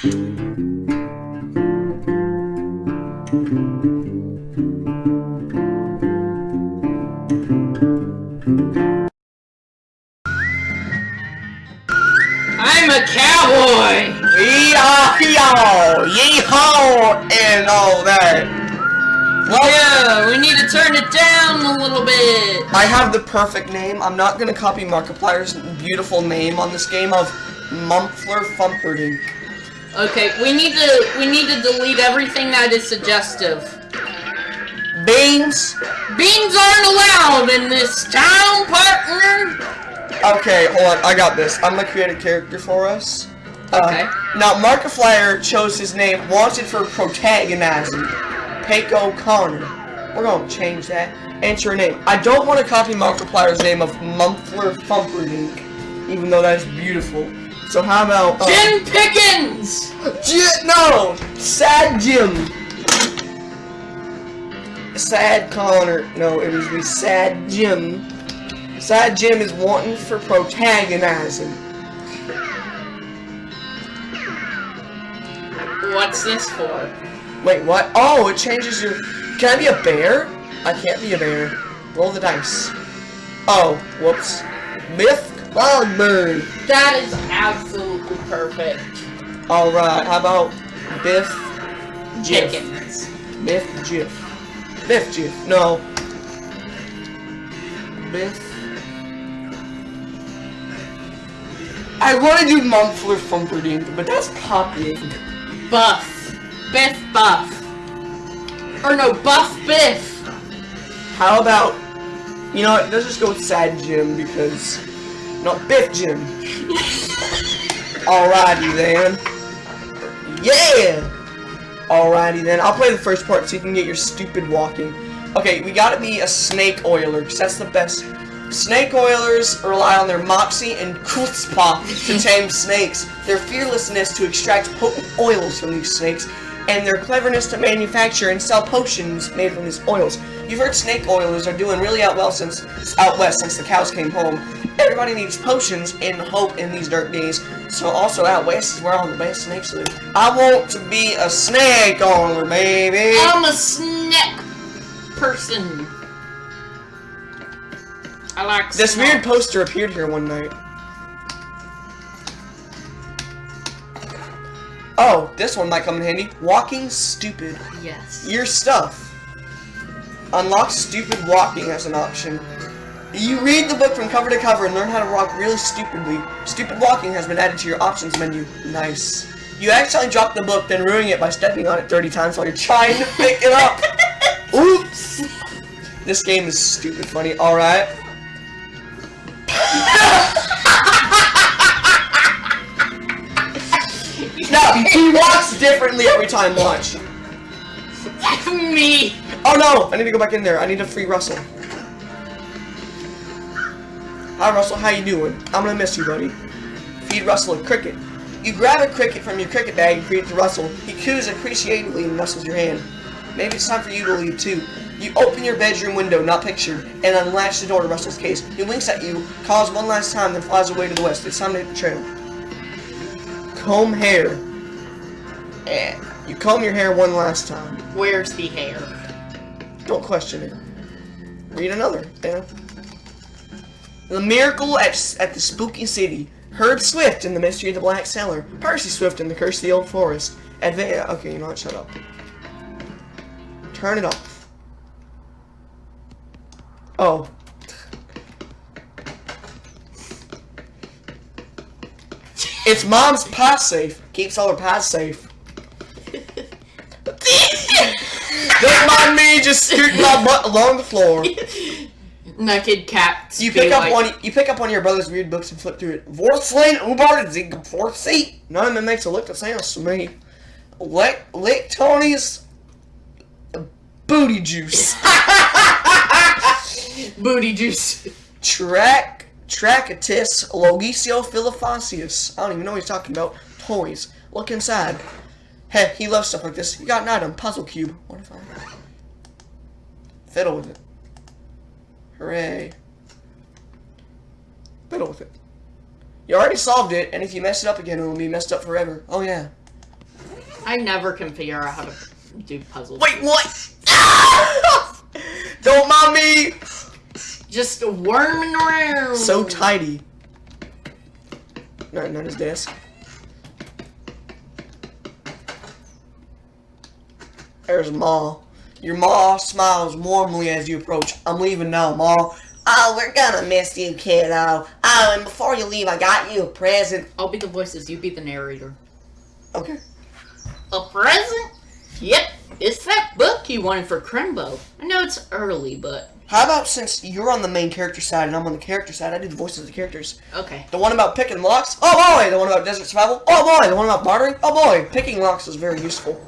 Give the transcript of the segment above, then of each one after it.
I'm a cowboy! Yee-haw, yee-haw, and all that. Well, Yeah, we need to turn it down a little bit. I have the perfect name. I'm not gonna copy Markiplier's beautiful name on this game of Mumpler Fumperdink. Okay, we need to we need to delete everything that is suggestive. Beans. Beans aren't allowed in this town, partner. Okay, hold on. I got this. I'm gonna create a character for us. Uh, Okay. Now, Markiplier chose his name, wanted for protagonizing, Paco Connor. We're gonna change that. Enter a name. I don't want to copy Markiplier's name of Mumpler Fumperdink, even though that's beautiful. So how about uh, Jim Pickens. J- no, Sad Jim. Sad Connor. No, it was be Sad Jim. Sad Jim is wanting for protagonizing. What's this for? Wait, what? Oh, it changes your... Can I be a bear? I can't be a bear. Roll the dice. Oh, whoops. Myth Cloudburn. That is absolutely perfect. Alright, how about Biff? Pickens. Biff Jiff. Biff Jiff. No. Biff. I want to do Mumpler Fumperdink, but that's copying. Buff. Biff Buff. Or no, Buff Biff. How about, you know what, let's just go with Sad Jim because, no, Biff Jim. Alrighty then. Yeah! Alrighty then, I'll play the first part so you can get your stupid walking. Okay, we gotta be a snake oiler, because that's the best. Snake oilers rely on their moxie and chutzpah to tame snakes, their fearlessness to extract potent oils from these snakes, and their cleverness to manufacture and sell potions made from these oils. You've heard snake oilers are doing really out well since out west since the cows came home. Everybody needs potions and hope in these dirt days. So also out west is where all the best snakes live. I want to be a snake oiler, baby. I'm a snake person. I like this snacks. weird poster appeared here one night. Oh, this one might come in handy. Walking stupid. Yes. Your stuff. Unlock stupid walking as an option. You read the book from cover to cover and learn how to walk really stupidly. Stupid walking has been added to your options menu. Nice. You accidentally drop the book, then ruining it by stepping on it 30 times while you're trying to pick it up. Oops. This game is stupid funny. Alright. no, he walks differently every time, watch. That's Me. Oh no! I need to go back in there. I need to free Russell. Hi Russell, how you doing? I'm gonna miss you, buddy. Feed Russell a cricket. You grab a cricket from your cricket bag and feed it to Russell. He coos appreciatively and nuzzles your hand. Maybe it's time for you to leave too. You open your bedroom window, not pictured, and unlatch the door to Russell's case. He winks at you, calls one last time, then flies away to the west. It's time to hit the trail. Comb hair. Eh. You comb your hair one last time. Where's the hair? Don't question it. Read another. Yeah. The Miracle at, at the Spooky City. Herb Swift in the Mystery of the Black Cellar. Percy Swift in the Curse of the Old Forest. Adva okay, you know what? Shut up. Turn it off. Oh. It's mom's pass safe. Keeps all her pass safe. Don't me just scooting my butt along the floor. Naked cats. You pick up like- one. You pick up one of your brother's weird books and flip through it. Vorslin Ubar Zig Forsi. None of them makes a look the same to me. Lick lick Tony's booty juice. booty juice. Track Trachatis Logisio Philophacius. I don't even know what he's talking about. Toys. Look inside. Hey, he loves stuff like this. You got an item. Puzzle cube. What if I fiddle with it? Hooray. Fiddle with it. You already solved it, and if you mess it up again, it will be messed up forever. Oh yeah. I never can figure out how to do puzzles. Wait, what? Don't mind me! Just worming around. So tidy. Not, not his desk. There's Ma. Your Ma smiles warmly as you approach. I'm leaving now, Ma. Oh, we're gonna miss you, kiddo. Oh, and before you leave, I got you a present. I'll be the voices, you be the narrator. Okay. A present? Yep, it's that book you wanted for Crimbo. I know it's early, but How about since you're on the main character side and I'm on the character side, I do the voices of the characters. okay. The one about picking locks? Oh boy! The one about desert survival? Oh boy! The one about bartering? Oh boy! Picking locks is very useful.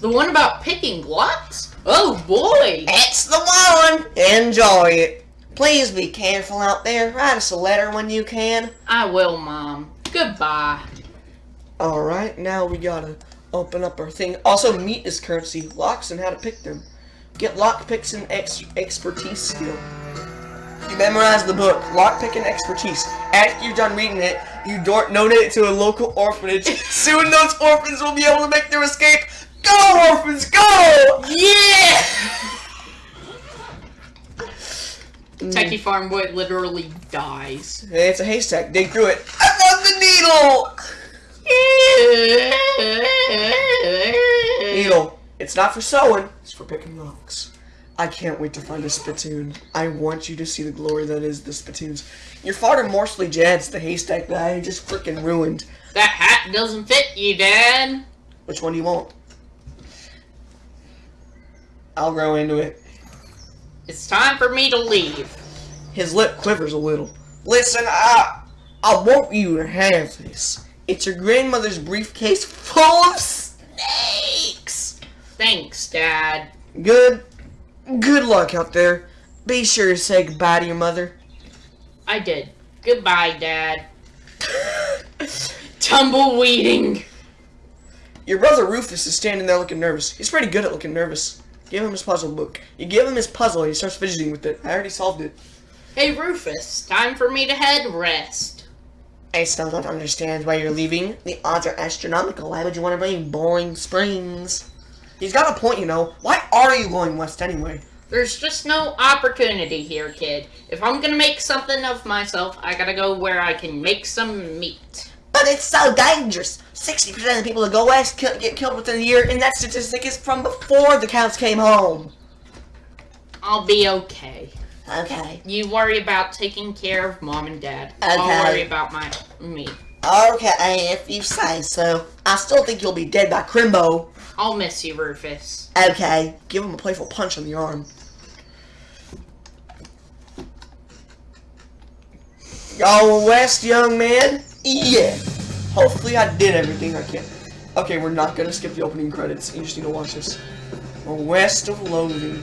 The one about picking locks? Oh boy! It's the one! Enjoy it. Please be careful out there. Write us a letter when you can. I will, Mom. Goodbye. Alright, now we gotta open up our thing. Also, meat is currency. Locks and how to pick them. Get lock picks and ex expertise skill. You memorize the book, Lock Pick and Expertise. After you're done reading it, you do- donate it to a local orphanage. Soon those orphans will be able to make their escape. Go, orphans, go! Yeah! Techie Farm Boy literally dies. It's a haystack. Dig through it. I found the needle! Needle. It's not for sewing. It's for picking locks. I can't wait to find a spittoon. I want you to see the glory that is the spittoons. Your father Morsley Jad's the haystack that I just freaking ruined. That hat doesn't fit you, Dad. Which one do you want? I'll grow into it. It's time for me to leave. His lip quivers a little. Listen, I, I want you to have this. It's your grandmother's briefcase full of snakes. Thanks, Dad. Good, good luck out there. Be sure to say goodbye to your mother. I did. Goodbye, Dad. Tumbleweeding. Your brother Rufus is standing there looking nervous. He's pretty good at looking nervous. Give him his puzzle book. You give him his puzzle he starts fidgeting with it. I already solved it. Hey, Rufus. Time for me to head rest. I still don't understand why you're leaving. The odds are astronomical. Why would you want to bring boring springs? He's got a point, you know. Why are you going west anyway? There's just no opportunity here, kid. If I'm gonna make something of myself, I gotta go where I can make some meat. But it's so dangerous. 60% of the people that go west kill, get killed within a year, and that statistic is from before the counts came home. I'll be okay. Okay. You worry about taking care of mom and dad. I'll Okay. worry about my me. Okay, if you say so. I still think you'll be dead by Crimbo. I'll miss you, Rufus. Okay. Give him a playful punch on the arm. Go west, young man. Yeah. Hopefully I did everything I can. Okay, we're not gonna skip the opening credits. You just need to watch this. West of Loathing.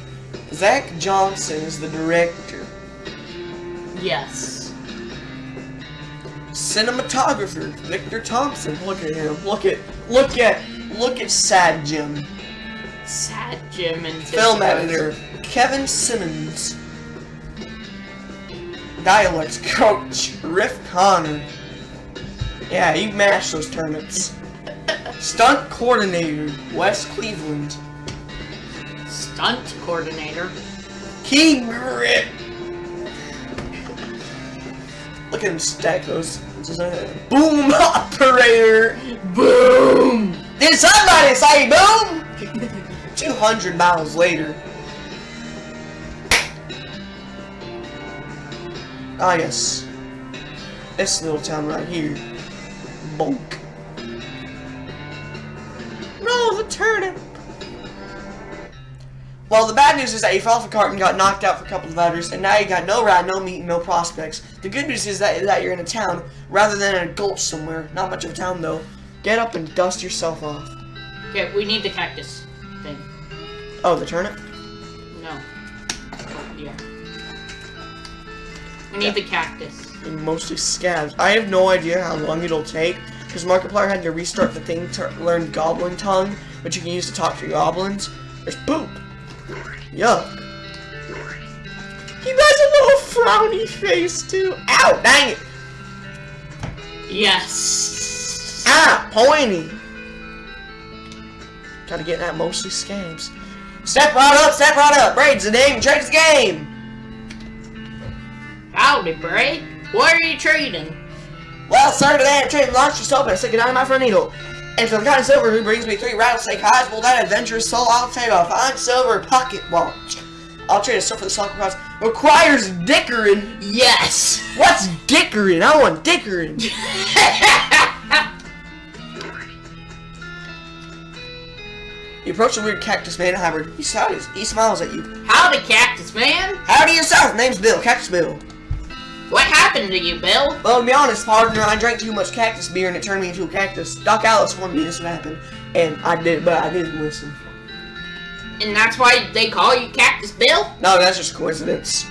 Zach Johnson is the director. Yes. Cinematographer Victor Thompson. Look at him. Look at look at look at Sad Jim. Sad Jim and Film editor Kevin Simmons. Dialects coach Riff Connor. Yeah, you mashed those turnips. Stunt coordinator West Cleveland. Stunt coordinator. Key grip. Look at him stack those. Boom operator. Boom! Did somebody say boom? 200 miles later. Ah, yes. This little town right here. Bonk. No, the turnip. Well, the bad news is that you fell off a cart and got knocked out for a couple of hours, and now you got no rat, no meat, and no prospects. The good news is that, that you're in a town rather than in a gulch somewhere. Not much of a town, though. Get up and dust yourself off. Okay, we need the cactus thing. Oh, the turnip? No. Yeah. We need the cactus. And mostly scabs. I have no idea how long it'll take, because Markiplier had to restart the thing to learn Goblin Tongue, which you can use to talk to goblins. There's poop. Yuck. He does a little frowny face, too. Ow, dang it. Yes! Ah, pointy. Gotta get that mostly scams. Step right up, step right up. Braid's the name, the game. Howdy, Braid. What are you trading? Well, sir, today I'm trading launch just open. I stick in my front needle. And for the kind of silver who brings me three rattlesnake hides, well, that adventurous soul, I'll take a fine silver pocket watch. I'll trade a stuff for the soccer prize. Requires dickering. Yes! What's dickering? I want dickering. You approach a weird cactus man hybrid. He smiles, he smiles at you. Howdy, Cactus Man. Howdy yourself. Name's Bill. Cactus Bill. What happened to you, Bill? Well, to be honest, partner, I drank too much cactus beer and it turned me into a cactus. Doc Alice warned me this would happen, and I did, but I didn't listen. And that's why they call you Cactus Bill? No, that's just coincidence.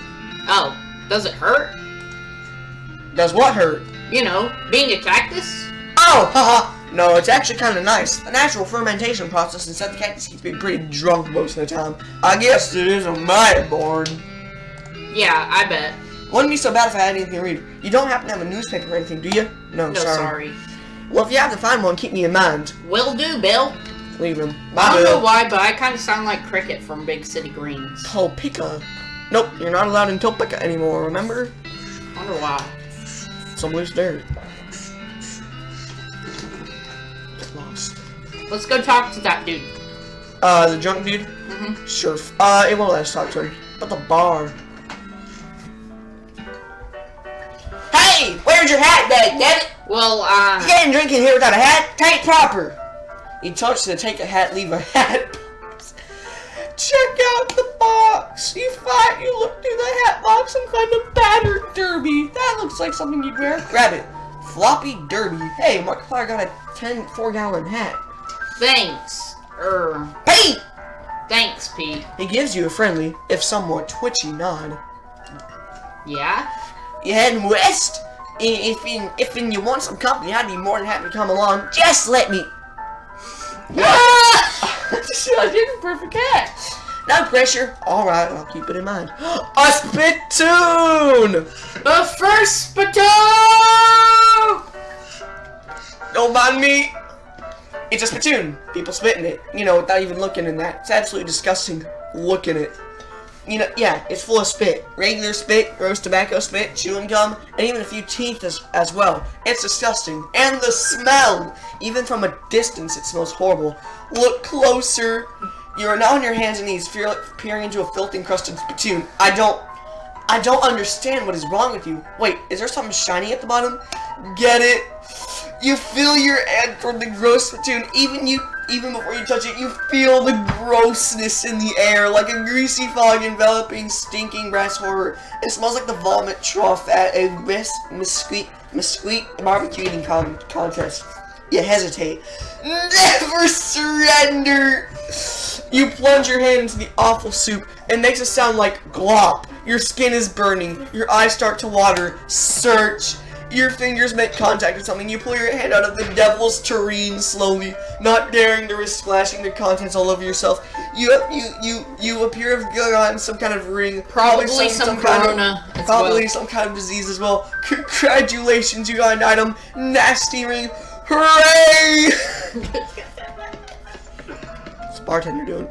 Oh, does it hurt? Does what hurt? You know, being a cactus? Oh, haha. No, it's actually kind of nice. A natural fermentation process inside the cactus keeps me pretty drunk most of the time. I guess it is a mighty boring. Yeah, I bet. Wouldn't be so bad if I had anything to read. You don't happen to have a newspaper or anything, do you? No, No, sorry. sorry. Well, if you have to find one, keep me in mind. Will do, Bill. Leave him. I don't know why, but I kind of sound like Cricket from Big City Greens. Topeka. Nope, you're not allowed in Topeka anymore, remember? I Wonder why. Some loose dirt. Lost. Let's go talk to that dude. Uh, the drunk dude? hmm Sure. Uh, it won't let us talk to him. But the bar. Hey! Where's your hat, it! Well, uh, You can't drink in here without a hat. Take proper. He told us to take a hat, leave a hat. box. Check out the box. You find you look through the hat box, some kind of battered derby. That looks like something you'd wear. Grab it. Floppy derby. Hey, Markiplier got a 10 4 gallon hat. thanks. Er, Pete! thanks, Pete. He gives you a friendly, if somewhat twitchy nod. Yeah? You heading west? I- If in, if in you want some company, I'd be more than happy to come along. Just let me. Ah! I did a perfect catch. No pressure. Alright, I'll keep it in mind. A spittoon! The first spittoon! Don't mind me. It's a spittoon. People spit in it. You know, without even looking in that. It's absolutely disgusting. Look in it. You know, yeah, it's full of spit. Regular spit, gross tobacco spit, chewing gum, and even a few teeth as, as well. It's disgusting. And the smell! Even from a distance, it smells horrible. Look closer. You are now on your hands and knees, peering into a filthy encrusted spittoon. I don't... I don't understand what is wrong with you. Wait, is there something shiny at the bottom? Get it? You feel your hand toward the gross spittoon. Even you, even before you touch it, you feel the grossness in the air, like a greasy fog enveloping stinking brass horror. It smells like the vomit trough at a mis mesquite mesquite barbecue eating con contest. You hesitate. Never surrender. You plunge your hand into the awful soup. It makes it sound like glop. Your skin is burning. Your eyes start to water. Search. Your fingers make contact with something. You pull your hand out of the devil's tureen slowly, not daring to risk splashing the contents all over yourself. You you you you appear to have gotten some kind of ring. Probably some kind of- corona as probably well. some kind of disease as well. Congratulations, you got an item. Nasty ring. Hooray! What's bartender doing?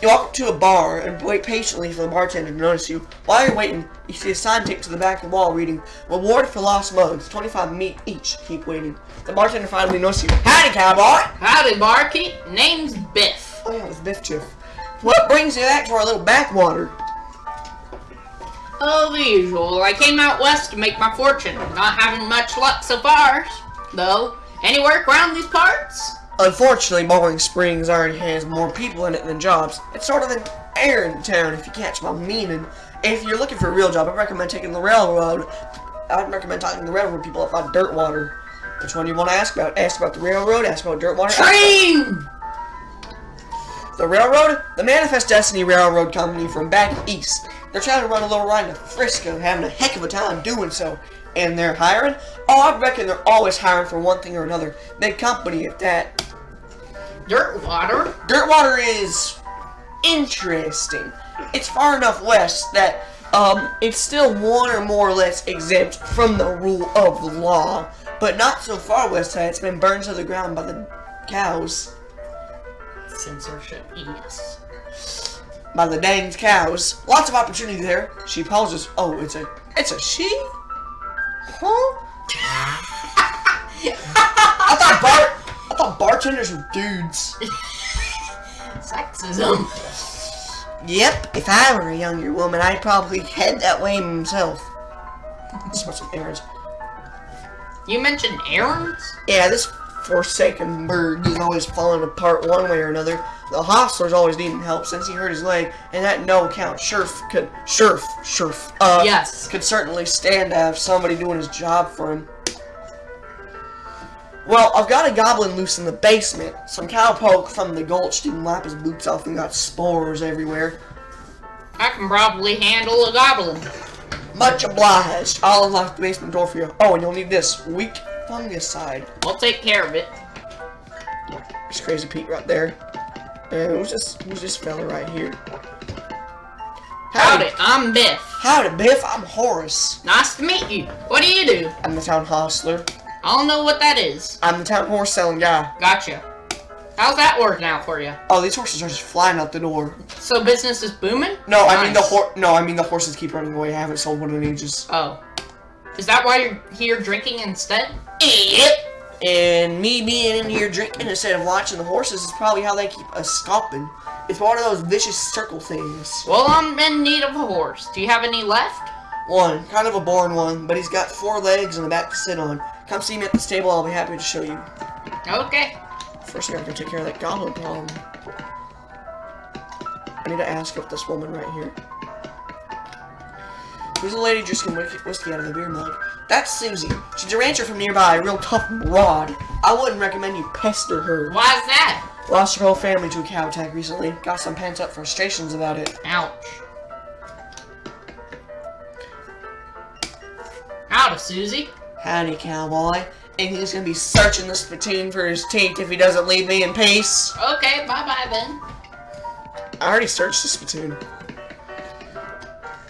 You walk up to a bar and wait patiently for the bartender to notice you. While you're waiting, you see a sign taped to the back of the wall reading, Reward for lost mugs, 25 meat each. Keep waiting. The bartender finally notices you. Howdy, cowboy! Howdy, barkeep. Name's Biff. Oh yeah, it's Biff Chiff. What brings you back to our little backwater? Oh, the usual. I came out west to make my fortune. Not having much luck so far, though. Any work around these parts? Unfortunately, Boring Springs already has more people in it than jobs. It's sort of an errand town, if you catch my meaning. If you're looking for a real job, I recommend taking the railroad. I'd recommend talking to the railroad people about Dirtwater. Which one do you want to ask about? Ask about the railroad, ask about Dirtwater. ask about- Train! The railroad? The Manifest Destiny Railroad Company from back east. They're trying to run a little ride to Frisco, having a heck of a time doing so. And they're hiring? Oh, I reckon they're always hiring for one thing or another. Big company at that. Dirt water? Dirtwater is interesting. It's far enough west that um, it's still one or more or less exempt from the rule of law, but not so far west that it's been burned to the ground by the cows. Censorship, yes. By the danged cows. Lots of opportunity there. She pauses. Oh, it's a it's a she? Huh? I thought bar I thought bartenders were dudes. Sexism. Yep, if I were a younger woman, I'd probably head that way myself. Smell some errands. You mentioned errands? Yeah, this forsaken bird is always falling apart one way or another. The hostler's always needing help since he hurt his leg, and that no account Sherf could Sherf Sherf uh Yes. could certainly stand to have somebody doing his job for him. Well, I've got a goblin loose in the basement. Some cowpoke from the gulch didn't lap his boots off and got spores everywhere. I can probably handle a goblin. Much obliged. I'll unlock the basement door for you. Oh, and you'll need this weak fungicide. I'll take care of it. There's Crazy Pete right there. And who's this? Who's this fella right here? Howdy, I'm Biff. Howdy, Biff. I'm Horace. Nice to meet you. What do you do? I'm the town hostler. I don't know what that is. I'm the town horse selling guy. Gotcha. How's that working out for you? Oh, these horses are just flying out the door. So business is booming? No, I mean the Nice. hor. No, I mean the horses keep running away. I haven't sold one in ages. Oh. Is that why you're here drinking instead? Yep. And me being in here drinking instead of watching the horses is probably how they keep us stopping. It's one of those vicious circle things. Well, I'm in need of a horse. Do you have any left? One, kind of a boring one, but he's got four legs and a back to sit on. Come see me at the stable, I'll be happy to show you. Okay. First, I gotta go take care of that goblin problem. I need to ask if this woman right here. Who's a lady drinking whiskey whiskey out of the beer mug? That's Susie. She's a rancher from nearby, a real tough broad. I wouldn't recommend you pester her. Why's that? Lost her whole family to a cow attack recently. Got some pent up frustrations about it. Ouch. Out of Susie. Howdy, cowboy. And he's gonna be searching the spittoon for his teeth if he doesn't leave me in peace. Okay, bye-bye then. I already searched the spittoon.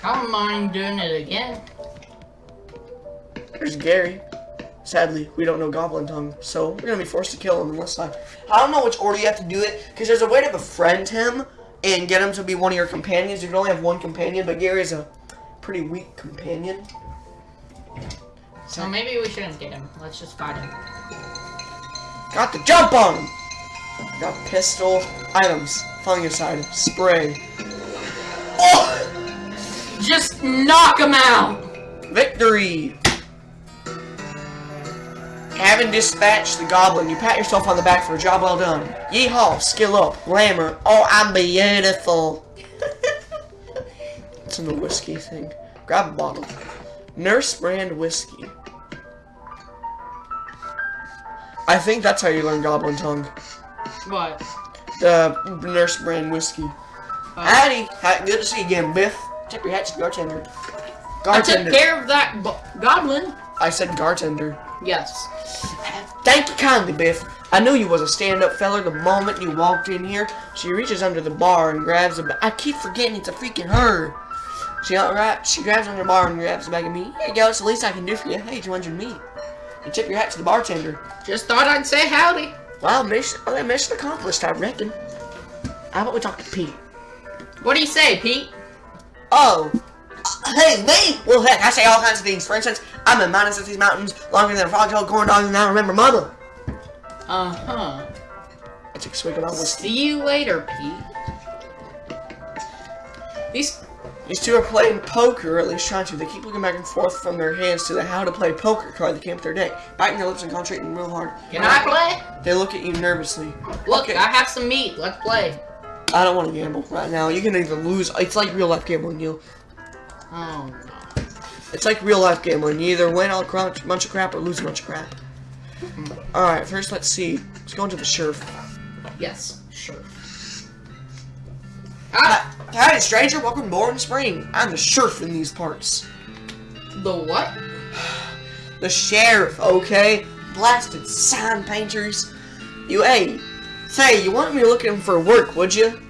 I don't mind doing it again. There's Gary. Sadly, we don't know Goblin Tongue, so we're gonna be forced to kill him unless I. I don't know which order you have to do it, because there's a way to befriend him and get him to be one of your companions. You can only have one companion, but Gary's a pretty weak companion. So maybe we shouldn't get him. Let's just fight him. Got the jump on him! Got pistol, items, fungicide, spray. Oh! Just knock him out! Victory! Having dispatched the goblin, you pat yourself on the back for a job well done. Yeehaw, skill up, glamour, oh, I'm beautiful. it's in the whiskey thing. Grab a bottle. Nurse brand whiskey. I think that's how you learn goblin tongue. What? The nurse brand whiskey. Uh, Howdy, good to see you again, Biff. Tip your hat to the bartender. I took care of that goblin. I said bartender. Yes. Thank you kindly, Biff. I knew you was a stand-up feller the moment you walked in here. She reaches under the bar and grabs a I keep forgetting it's a freaking her. She alright. She grabs under the bar and grabs a bag of meat. Here you go. It's the least I can do for you. Hey, 200 meat. You tip your hat to the bartender. Just thought I'd say howdy. Well, mission, well, mission accomplished, I reckon. How about we talk to Pete? What do you say, Pete? Oh. Hey, me? Well, heck, I say all kinds of things. For instance, I've been mining since these mountains longer than a frog-tailed corn dog and I remember mother. Uh-huh. I took a swig of whiskey. See you later, Pete. These These two are playing poker, or at least trying to. They keep looking back and forth from their hands to the how to play poker card that came up their day, biting their lips and concentrating real hard. Can I play? They look at you nervously. Look, Okay. I have some meat. Let's play. I don't want to gamble right now. You can either lose. It's like real life gambling, you. Oh no. It's like real life gambling. You either win a crunch, bunch of crap or lose a bunch of crap. Alright, first let's see. Let's go into the sheriff. Yes, sure. Ah, Hi, howdy, stranger. Welcome to Boring Spring. I'm the sheriff in these parts. the what? The sheriff, okay? Blasted sign painters. You, hey, say, you want me looking for work, would you?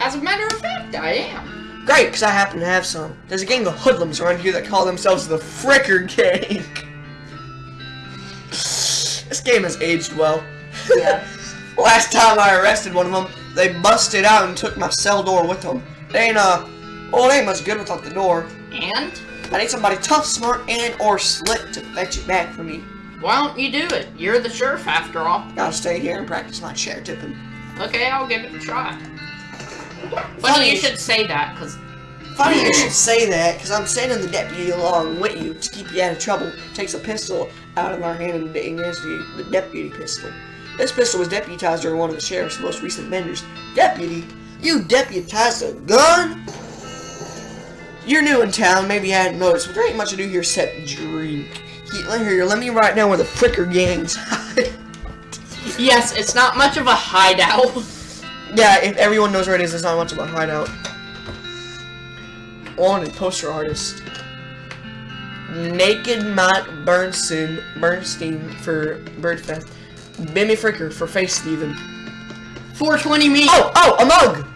As a matter of fact, I am. Great, because I happen to have some. There's a gang of hoodlums around here that call themselves the Fricker Gang. this game has aged well. Yes. Last time I arrested one of them, they busted out and took my cell door with them. They ain't, uh, well, it ain't much good without the door. And? I need somebody tough, smart, and or slick to fetch it back for me. Why don't you do it? You're the sheriff after all. Gotta stay here and practice my chair tipping. Okay, I'll give it a try. Funny. Funny you should say that, because Funny you should say that, because I'm sending the deputy along with you to keep you out of trouble. Takes a pistol out of our hand and you the deputy pistol. This pistol was deputized during one of the sheriff's most recent benders. Deputy? You deputized a gun? You're new in town, maybe you hadn't noticed, but there ain't much to do here except drink. He- Here, let me write down where the Fricker gangs hide. yes, it's not much of a hideout. Yeah, if everyone knows where it is, it's not much of a hideout. Wanted poster artist. Naked Mike Bernstein, Bernstein for Birdfest. Bimmy Fricker for Face Steven. 420 meat. Oh, oh, a mug!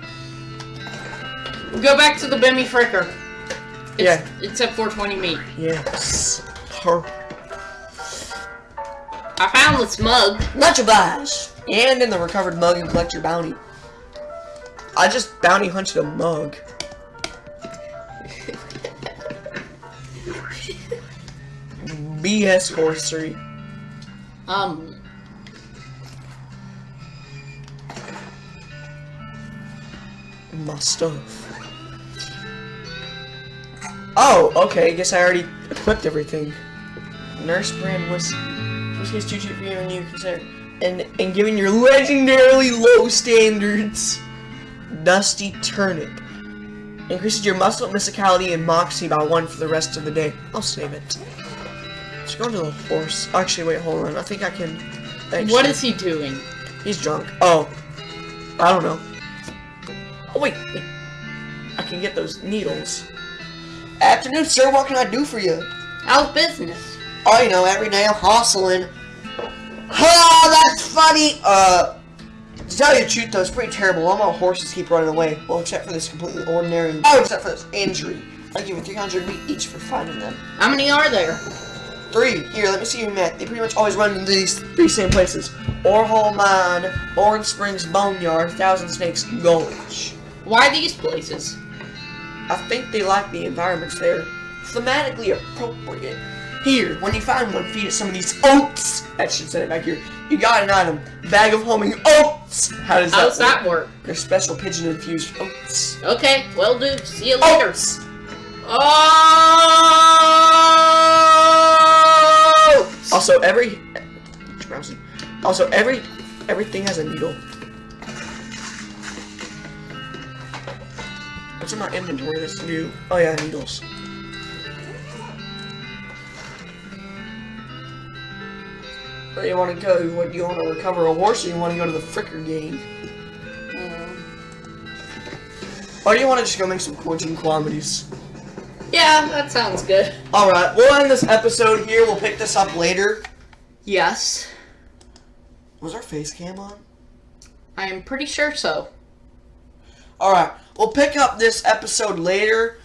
Go back to the Bimmy Fricker. It's, Yeah. It's at 420 meat. Yes. Her. I found this mug. Much obliged. And in the recovered mug and collect your bounty. I just bounty hunted a mug. BS horsery. Um, my stuff. Oh, okay. I Guess I already equipped everything. Nurse brand was is too cheap for you and you consider. And and given your legendarily low standards, Dusty Turnip increases your muscle physicality and moxie by one for the rest of the day. I'll save it. Let's go to the horse. Actually, wait, hold on. I think I can. Actually, what is he doing? He's drunk. Oh, I don't know. Oh wait, wait. I can get those needles. Afternoon, sir. What can I do for you? How's business? Oh, you know, every day I'm hustling. Oh, that's funny. Uh, to tell you the truth, though, it's pretty terrible. All my horses keep running away. Well, except for this completely ordinary. Oh, except for this injury. I give you 300 meat each for finding them. How many are there? Three. Here, let me see your map. They pretty much always run into these three same places. Orhole Mine, Orange Springs Boneyard, Thousand Snakes Gulch. Why these places? I think they like the environments there. Thematically appropriate. Here, when you find one, feed it some of these oats. That should say it back here. You got an item. Bag of homing oats. How does that work? that work? They're special pigeon infused oats. Okay, well, dude, see you later. Oats! Oh! Also, every browsing. Also, every everything has a needle. What's in my inventory that's new? Oh yeah, needles. Where do you want to go? What do you want to recover a horse, or you want to go to the fricker game? Or do you want to just go make some quarantine calamities? Yeah, that sounds good. Alright, we'll end this episode here. We'll pick this up later. Yes, Was our face cam on? I am pretty sure so. Alright, we'll pick up this episode later.